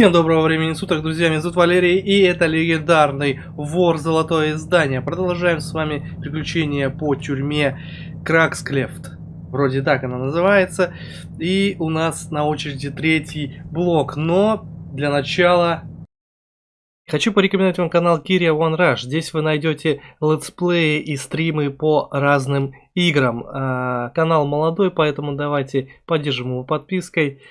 Всем доброго времени суток, друзья, меня зовут Валерий, и это легендарный вор Золотое Издание. Продолжаем с вами приключения по тюрьме Краксклефт. Вроде так она называется. И у нас на очереди третий блок, но для начала... Хочу порекомендовать вам канал Кирия One Rush. Здесь вы найдете летсплеи и стримы по разным играм. А, канал молодой, поэтому давайте поддержим его подпиской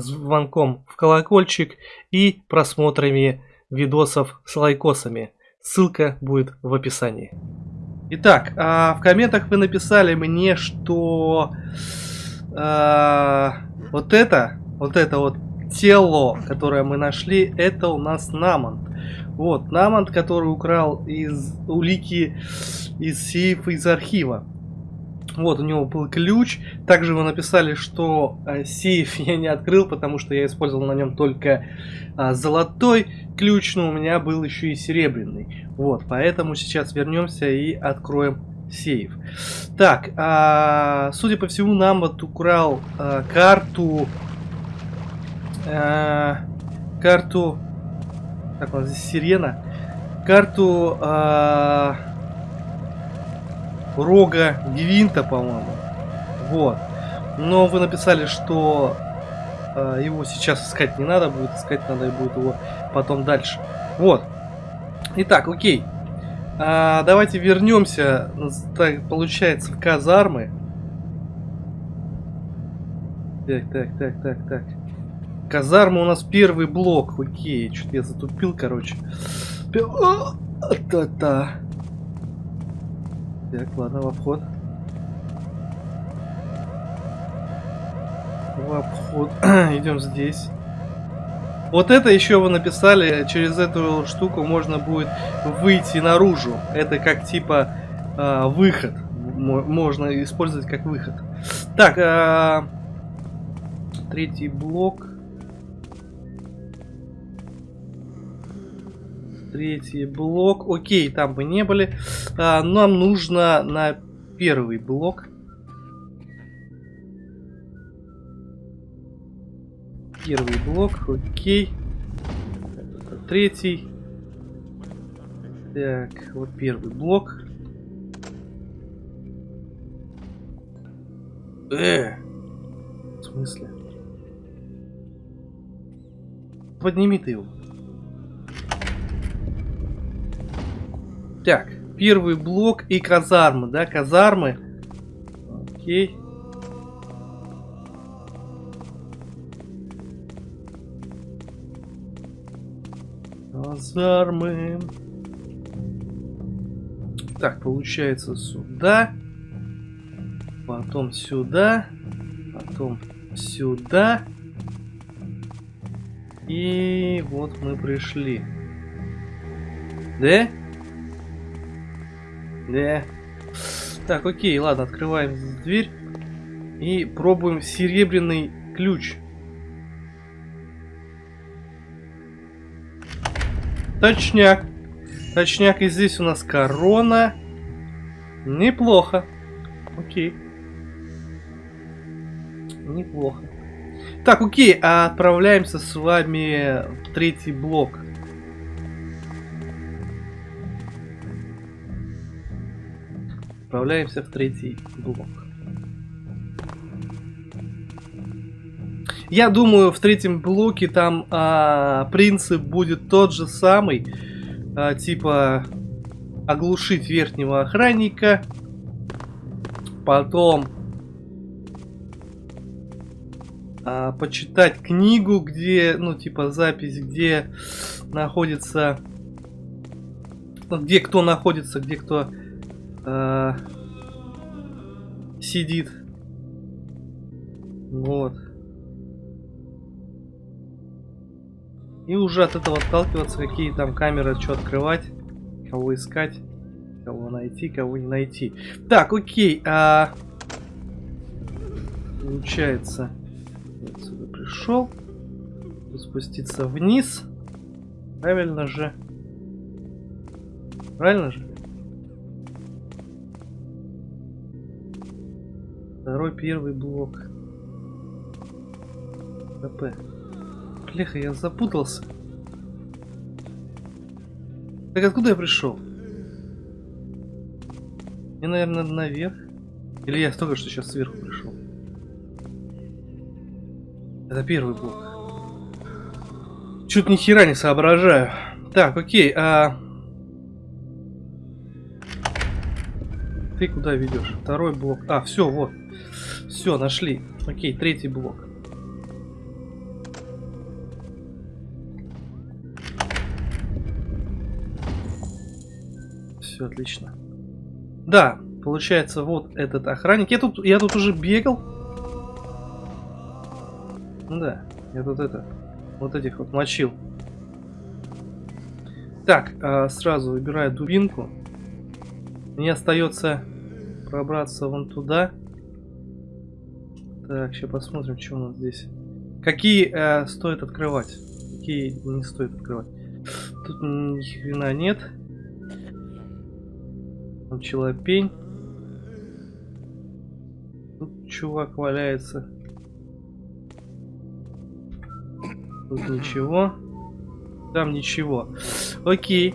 звонком в колокольчик и просмотрами видосов с лайкосами. Ссылка будет в описании. Итак, э, в комментах вы написали мне, что э, вот это, вот это вот тело, которое мы нашли, это у нас Намонт. Вот, Намонт, который украл из улики из сейфа из архива. Вот, у него был ключ. Также вы написали, что э, сейф я не открыл, потому что я использовал на нем только э, золотой ключ, но у меня был еще и серебряный. Вот, поэтому сейчас вернемся и откроем сейф. Так, э, судя по всему, нам вот украл э, карту... Э, карту... Как у нас здесь сирена? Карту... Э, рога Гвинта, по-моему. Вот. Но вы написали, что э, его сейчас искать не надо будет, искать надо будет его потом дальше. Вот. Итак, окей. А, давайте вернемся, так, получается, в казармы. Так, так, так, так, так. Казарма у нас первый блок. Окей, что-то я затупил, короче. Та-та. Так, ладно, в обход. В обход. Идем здесь. Вот это еще вы написали, через эту штуку можно будет выйти наружу. Это как типа э, выход. Можно использовать как выход. Так, э, третий блок. Третий блок. Окей, там бы не были. А, нам нужно на первый блок. Первый блок, окей. Третий. Так, вот первый блок. Э, в смысле? Подними ты его. Так, первый блок и казармы, да, казармы. Окей. Казармы. Так, получается сюда. Потом сюда. Потом сюда. И вот мы пришли. Да? Да. Так, окей, ладно, открываем дверь. И пробуем серебряный ключ. Точняк. Точняк, и здесь у нас корона. Неплохо. Окей. Неплохо. Так, окей, отправляемся с вами в третий блок. Отправляемся в третий блок. Я думаю, в третьем блоке там а, принцип будет тот же самый. А, типа оглушить верхнего охранника. Потом а, почитать книгу, где, ну, типа запись, где находится... Где кто находится, где кто э, сидит. Вот. И уже от этого отталкиваться, какие там камеры, что открывать, кого искать, кого найти, кого не найти. Так, окей. А... Получается, я отсюда пришел. Спуститься вниз. Правильно же? Правильно же? Второй, первый блок. КП. Бляха, я запутался. Так откуда я пришел? Мне, наверное, наверх. Или я только что сейчас сверху пришел? Это первый блок. Чуть ни хера не соображаю. Так, окей, а... Ты куда ведешь? Второй блок. А, все, вот. Все, нашли. Окей, третий блок. Все отлично. Да, получается, вот этот охранник. Я тут, я тут уже бегал. Да, я тут это, вот этих вот мочил. Так, а, сразу выбираю дубинку. Мне остается пробраться вон туда. Так, сейчас посмотрим, что у нас здесь. Какие э, стоит открывать, какие не стоит открывать. Тут ни хрена нет. Там челопень. Тут чувак валяется. Тут ничего. Там ничего. Окей.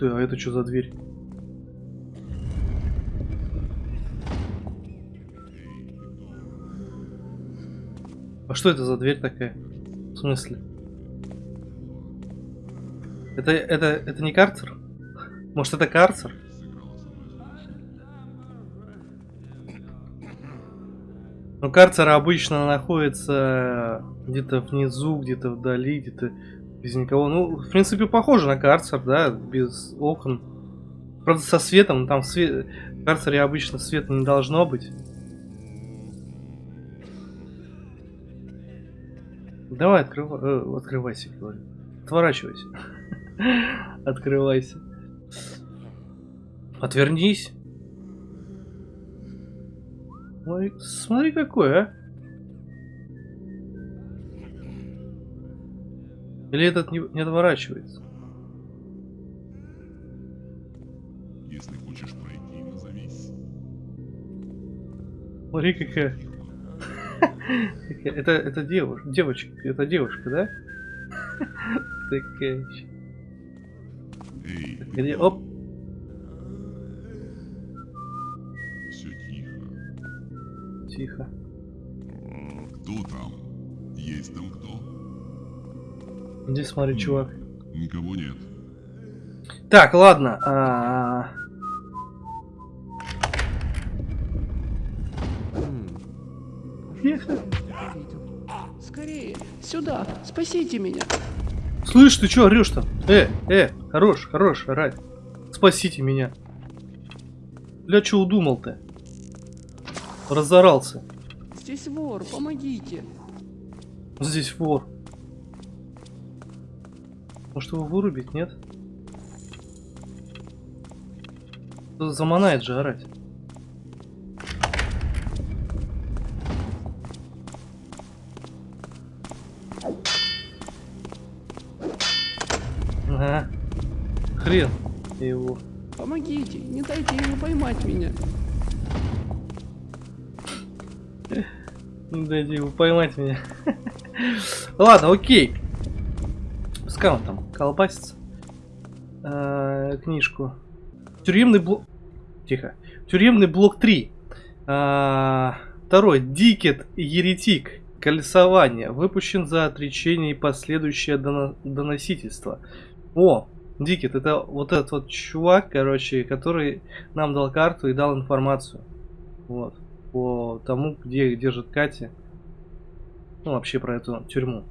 Ты, а это что за дверь? А что это за дверь такая? В смысле? Это, это, это не карцер? Может это карцер? Ну, карцер обычно находится где-то внизу, где-то вдали, где-то без никого. Ну, в принципе, похоже на карцер, да, без окон. Правда, со светом, там в, свет... в карцере обычно света не должно быть. Давай, открывай, э, открывайся, говорю. Отворачивайся. Открывайся. Отвернись. Ой, смотри какой, а. Или этот не, не отворачивается? Если хочешь пройти, назовись. Смотри какая. Это, это девушка, девочка, это девушка, да? Такая. Эй, Где? Оп. все тихо. Тихо. Кто там? Есть там кто? Здесь смотри, чувак. Никого нет. Так, ладно. а, Тихо. Скорее, сюда, спасите меня. Слышь, ты чё орешь там? Э, э, хорош, хорош, орать. Спасите меня. Бля, чё удумал ты? Разорался. Здесь вор, помогите. Здесь вор. Может его вырубить, нет? Заманает же орать. Ага. Хрен его. Помогите, не дайте ему поймать меня. Не дайте его поймать меня. Ладно, окей. Пускай там колбасится. А, книжку. Тюремный блок... Тихо. Тюремный блок 3. А, второй. Дикет Еретик. Колесование. Выпущен за отречение и последующее доно- доносительство. О, Дикет, это вот этот вот чувак, короче, который нам дал карту и дал информацию. Вот. По тому, где держит Катя. Ну, вообще про эту тюрьму.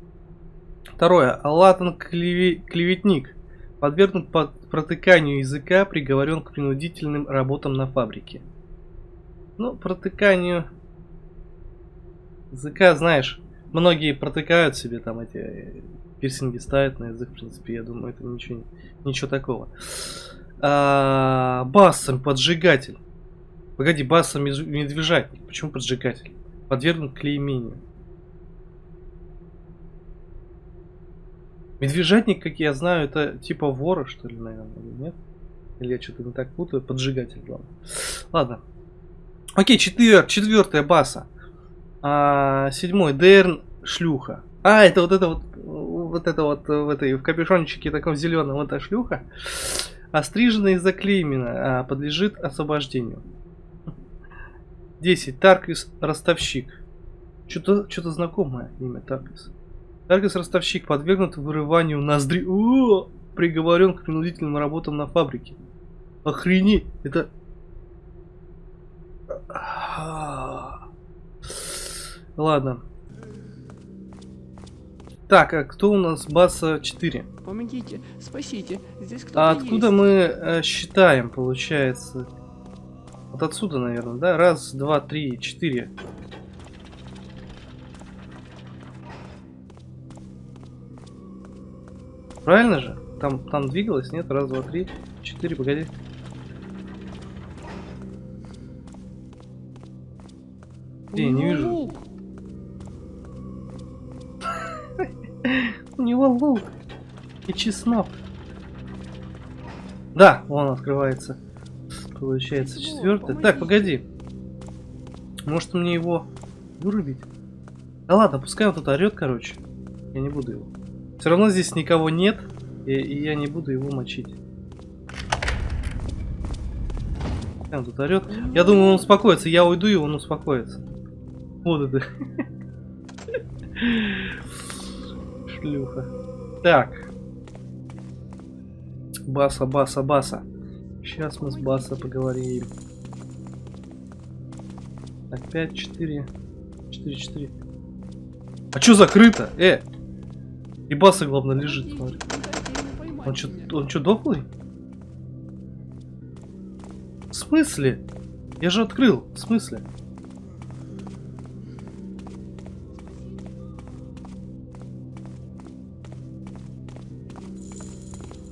Второе. Латан клеве- клеветник. Подвергнут под протыканию языка, приговорен к принудительным работам на фабрике. Ну, протыканию языка, знаешь, многие протыкают себе там эти э, пирсинги ставят на язык, в принципе, я думаю, это ничего, ничего такого. А, басом поджигатель. Погоди, басом медвеж- медвежатник. Почему поджигатель? Подвергнут клеймению. Медвежатник, как я знаю, это типа вора, что ли, наверное, или нет? Или я что-то не так путаю? Поджигатель, главное. Ладно. Окей, четвер, четвертая баса. А, седьмой, Дерн шлюха. А, это вот это вот, вот это вот в этой, в капюшончике таком зеленом, вот эта шлюха. Острижена и заклеймена, а, подлежит освобождению. 10. Тарквис Ростовщик. Что-то что знакомое имя Тарквис. Тарквис Ростовщик подвергнут вырыванию ноздри. О! Приговорен к принудительным работам на фабрике. Охренеть! Это... Ладно. Так, а кто у нас баса 4? Помогите, спасите. Здесь кто-то А откуда есть. мы э, считаем, получается? Вот отсюда, наверное, да? Раз, два, три, четыре. Правильно же? Там, там двигалось, нет? Раз, два, три, четыре, погоди. У Не, вижу. лук. У него лук и чеснок. Да, он открывается. Получается четвертый. Так, погоди. Может мне его вырубить? Да ладно, пускай он тут орет, короче. Я не буду его. Все равно здесь никого нет, и, и я не буду его мочить. Он тут орет. Я думаю, он успокоится. Я уйду, и он успокоится. Вот это. Шлюха. Так. Баса, баса, баса. Сейчас мы с баса поговорим. 5, 4, 4, 4. А чё закрыто? Э! И баса, главное, лежит, смотри. Он меня. он чё, дохлый? В смысле? Я же открыл. В смысле?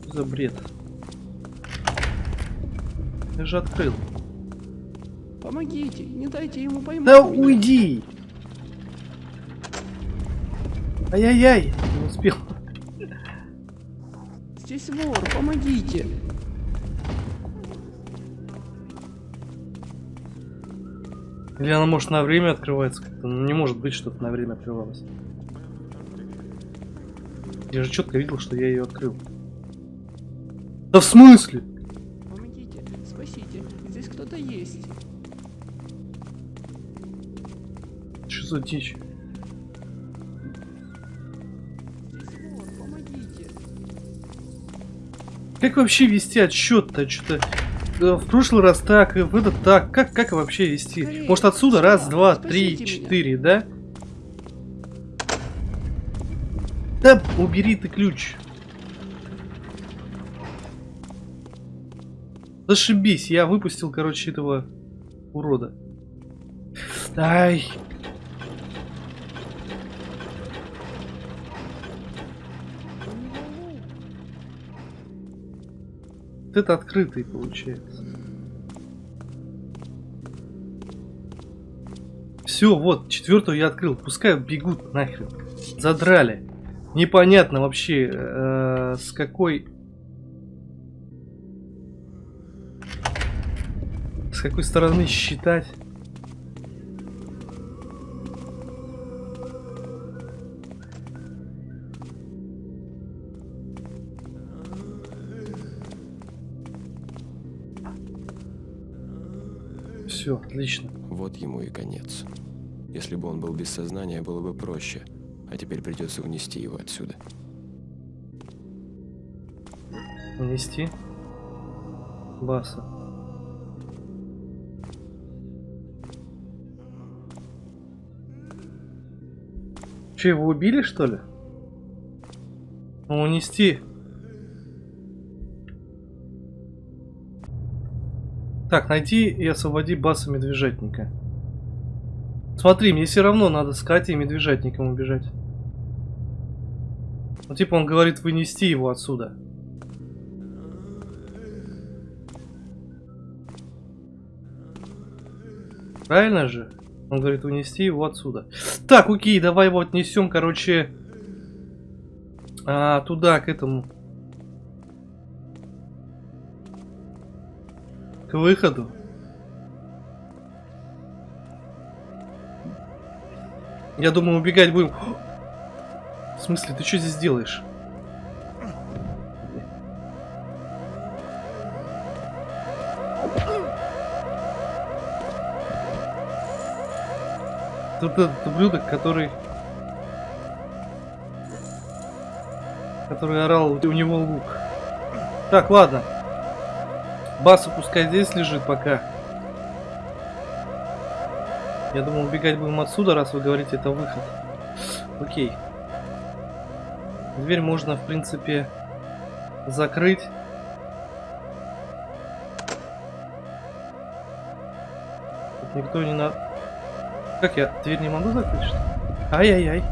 Что за бред? Я же открыл. Помогите, не дайте ему поймать Да меня. уйди! Ай-яй-яй! Успел. Здесь вор, помогите. Или она может на время открывается как-то? Ну, не может быть, чтобы на время открывалась. Я же четко видел, что я ее открыл. Да в смысле? Помогите, спасите. Здесь кто-то есть. Что за дичь? Как вообще вести отсчет-то? Что-то э, в прошлый раз так, и в этот так. Как, как вообще вести? Скорее, Может отсюда? сюда, Раз, два, три, меня. четыре, да? Да, убери ты ключ. Зашибись, я выпустил, короче, этого урода. Ай. Это открытый получается. Все, вот, четвертую я открыл. Пускай бегут нахрен. Задрали. Непонятно вообще, э, с какой... С какой стороны считать. Все, отлично. Вот ему и конец. Если бы он был без сознания, было бы проще. А теперь придется унести его отсюда. Унести. Баса. Че, его убили, что ли? Ну, унести. Так, найди и освободи баса медвежатника. Смотри, мне все равно надо с Катей и медвежатником убежать. Ну, типа он говорит вынести его отсюда. Правильно же? Он говорит унести его отсюда. Так, окей, давай его отнесем, короче, а, туда, к этому. К выходу. Я думаю, убегать будем. В смысле, ты что здесь делаешь? Тут этот ублюдок, который... Который орал, у него лук. Так, ладно. Басу пускай здесь лежит пока. Я думал, убегать будем отсюда, раз вы говорите, это выход. Окей. Дверь можно, в принципе, закрыть. Тут никто не на... Как я? Дверь не могу закрыть, что ли? Ай-яй-яй.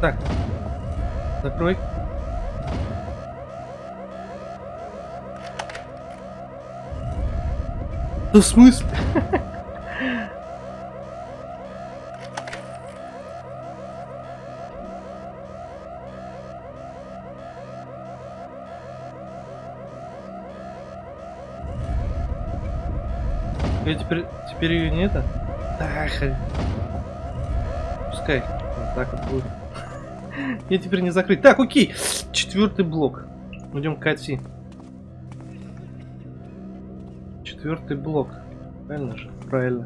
Так. Закрой. Да в смысле? Я теперь, теперь ее не это? Хрен. Пускай. Вот так вот будет. Я теперь не закрыть. Так, окей. Четвертый блок. Идем к Ати. Четвертый блок. Правильно же? Правильно.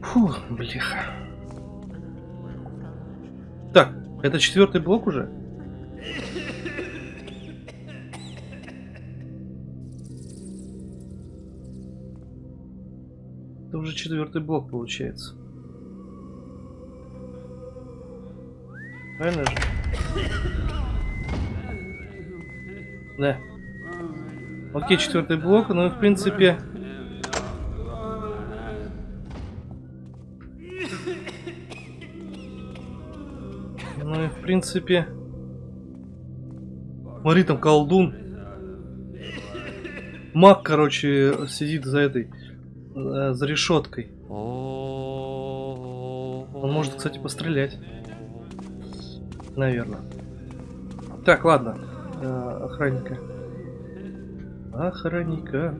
Фу, блеха. Так, это четвертый блок уже? Это уже четвертый блок получается. Правильно же? Да. Окей, четвертый блок, ну и в принципе... Ну и в принципе... Смотри, там колдун. Маг, короче, сидит за этой... э, За решеткой. Он может, кстати, пострелять. Наверное. Так, ладно. Э, Охранника. Охранника.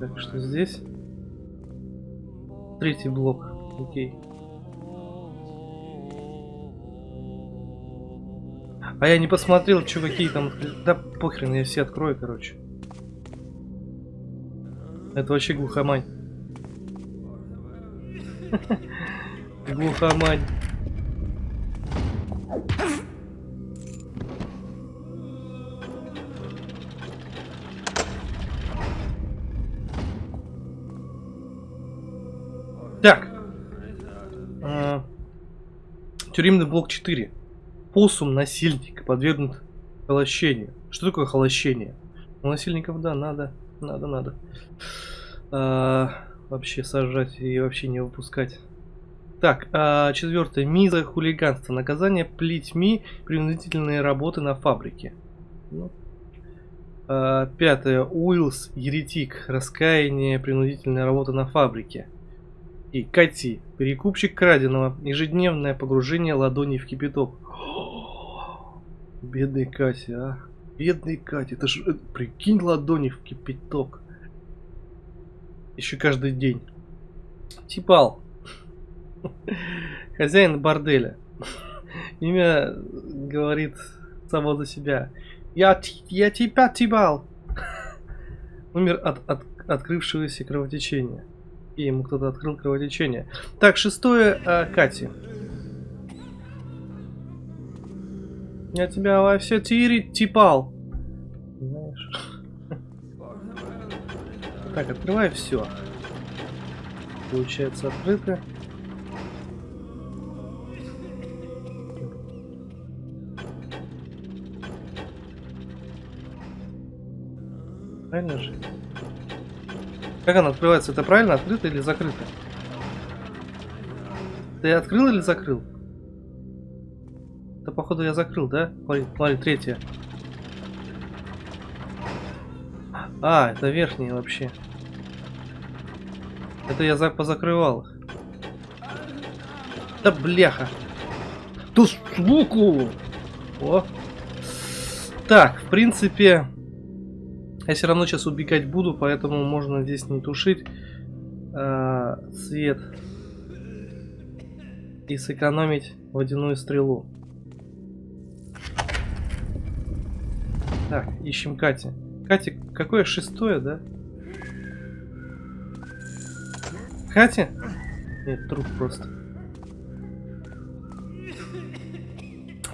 Так, что здесь? Третий блок. Окей. А я не посмотрел, чуваки там... откры- Да похрен, я все открою, короче. Это вообще глухомань. Глухомань. Тюремный блок 4. Посум насильник подвергнут холощению. Что такое холощение? У насильников, да, надо, надо, надо. А, вообще сажать и вообще не выпускать. Так, а, четвертое. Миза хулиганство. Наказание плетьми принудительные работы на фабрике. Ну. А, пятое. Уиллс, еретик. Раскаяние, принудительная работа на фабрике. И Кати, перекупщик краденого. Ежедневное погружение ладоней в кипяток. Бедный Катя, а. Бедный Катя. Это ж, э, прикинь, ладони в кипяток. Еще каждый день. Типал. Хозяин борделя. Имя говорит само за себя. Я, я тебя тибал. Умер от, от открывшегося кровотечения. И ему кто-то открыл кровотечение. Так, шестое, а, Кати. Я тебя во все тири типал. Знаешь. Так, открывай все. Получается открыто. Правильно же? Как она открывается? Это правильно открыто или закрыто? Ты открыл или закрыл? Да походу я закрыл, да? Смотри, смотри, третья. А, это верхние вообще. Это я за позакрывал. Да бляха. Ту суку! О, Так, в принципе, я все равно сейчас убегать буду, поэтому можно здесь не тушить а, свет и сэкономить водяную стрелу. Так, ищем Кати. Катя, какое шестое, да? Катя? Нет, труп просто.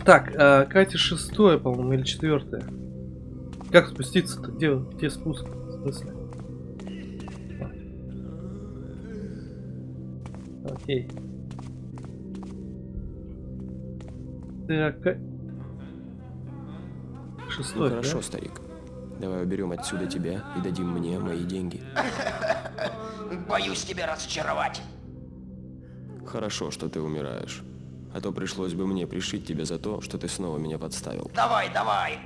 Так, э, Катя шестое, по-моему, или четвертое. Как спуститься-то? Где, где спуск? В смысле? Окей. Так, Ну шестой, да? хорошо, старик. Давай уберем отсюда тебя и дадим мне мои деньги. Боюсь тебя разочаровать. Хорошо, что ты умираешь. А то пришлось бы мне пришить тебя за то, что ты снова меня подставил. Давай, давай.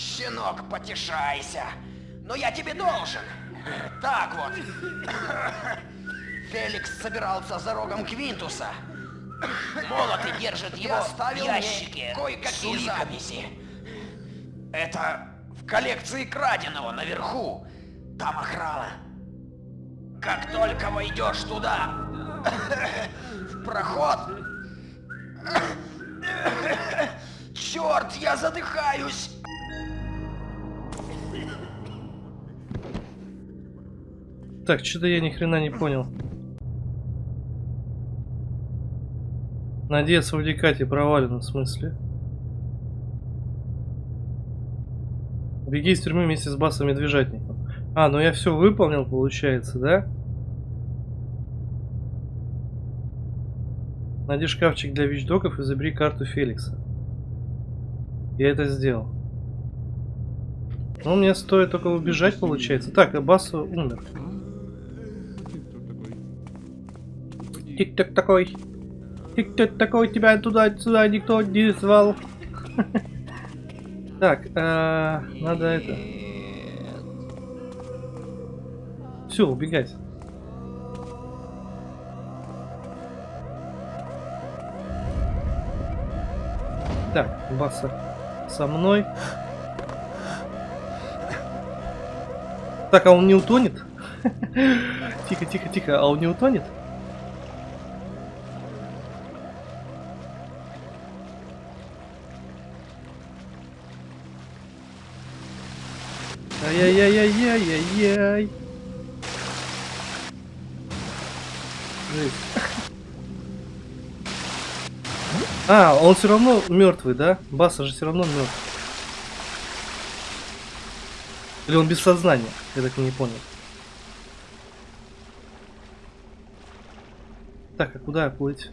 Щенок, потешайся. Но я тебе должен. Так вот. Феликс собирался за рогом Квинтуса. Молоты держит его в ящике кое-какие записи. Это в коллекции краденого наверху. Там охрана. Как только войдешь туда, в проход... Черт, я задыхаюсь! Так, что-то я ни хрена не понял. Надеяться в Дикате провалено, в смысле? Беги из тюрьмы вместе с Басом Медвежатником. А, ну я все выполнил, получается, да? Найди шкафчик для вещдоков и забери карту Феликса. Я это сделал. Ну, мне стоит только убежать, получается. Так, а Бас умер. Тик-так такой. Тик-так такой, тебя туда-сюда никто не звал. Так, э, надо это. Все, убегать. Так, Баса со мной. Так, а он не утонет? Тихо, тихо, тихо, а он не утонет? Жесть. А, он все равно мертвый, да? Баса же все равно мертв. Или он без сознания? Я так и не понял. Так, а куда плыть?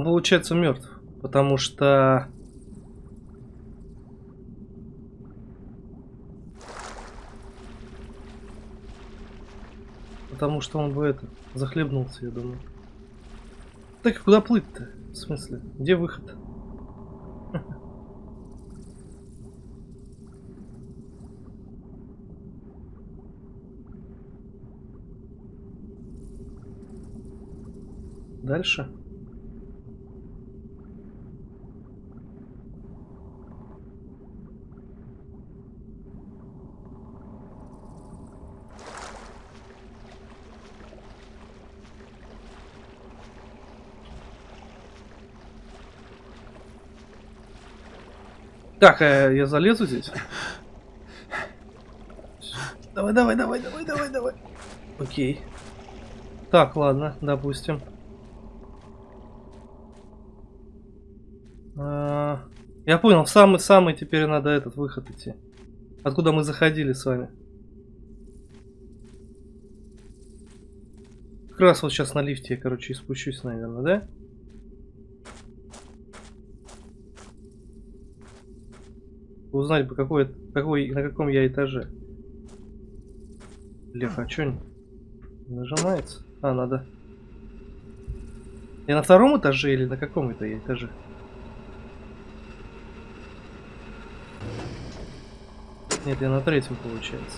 Он получается мертв, потому что потому что он бы это захлебнулся, я думаю. Так а куда плыть-то? В смысле? Где выход? Дальше? Так, э, я залезу здесь. Давай, давай, давай, давай, давай, давай. Окей. Так, ладно, допустим. А, я понял, самый-самый теперь надо этот выход идти. Откуда мы заходили с вами. Как раз вот сейчас на лифте я, короче, и спущусь, наверное, да? Узнать бы, какой, какой, на каком я этаже. Лев, а чё нажимается? А, надо. Я на втором этаже или на каком это я этаже? Нет, я на третьем получается.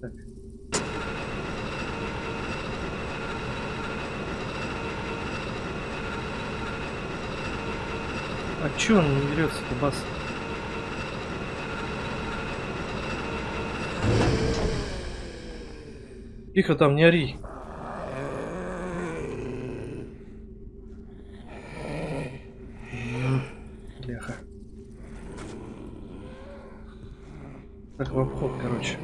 Так. Чё он не берется-то, бас? Тихо там, не ори. Бляха. Так, в обход, короче.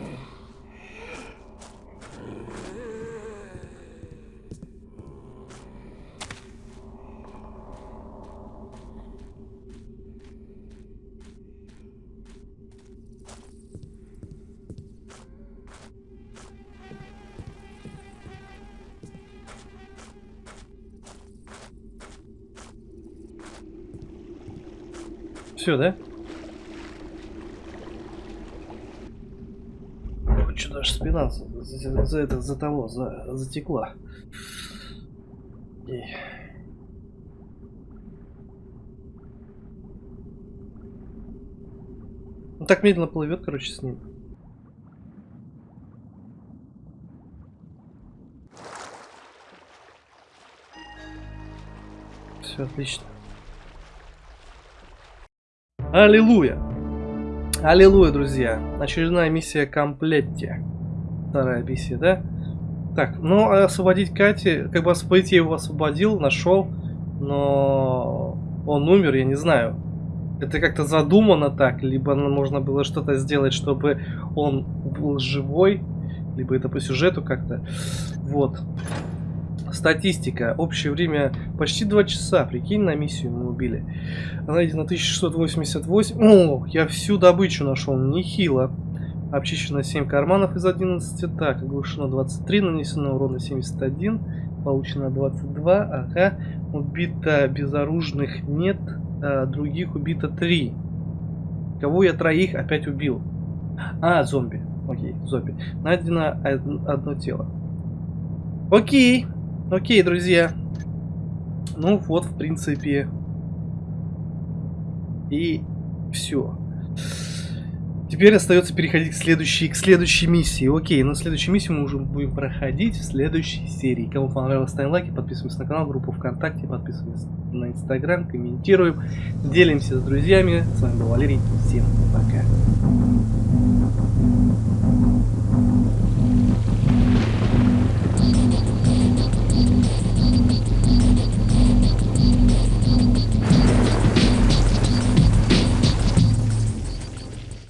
Все, да? Что даже спина за, за- это, за того, за, затекла. И- Он так медленно плывет, короче, с ним. Все отлично. Аллилуйя! Аллилуйя, друзья! Очередная миссия комплетте. Вторая миссия, да? Так, ну а освободить Кати, как бы освободить я его освободил, нашел, но он умер, я не знаю. Это как-то задумано так, либо можно было что-то сделать, чтобы он был живой, либо это по сюжету как-то. Вот. Статистика. Общее время почти 2 часа. Прикинь, на миссию мы убили. Найдено 1688. О, я всю добычу нашел. Нехило. Обчищено 7 карманов из 11. Так, оглушено 23. Нанесено урона 71. Получено 22. Ага. Убито безоружных нет. а других убито 3. Кого я троих опять убил? А, зомби. Окей, зомби. Найдено од- одно тело. Окей. Окей, друзья. Ну вот, в принципе. И все. Теперь остается переходить к следующей, к следующей миссии. Окей, но следующую миссию мы уже будем проходить в следующей серии. Кому понравилось, ставим лайки, подписываемся на канал, группу ВКонтакте, подписываемся на Инстаграм, комментируем, делимся с друзьями. С вами был Валерий. Всем пока.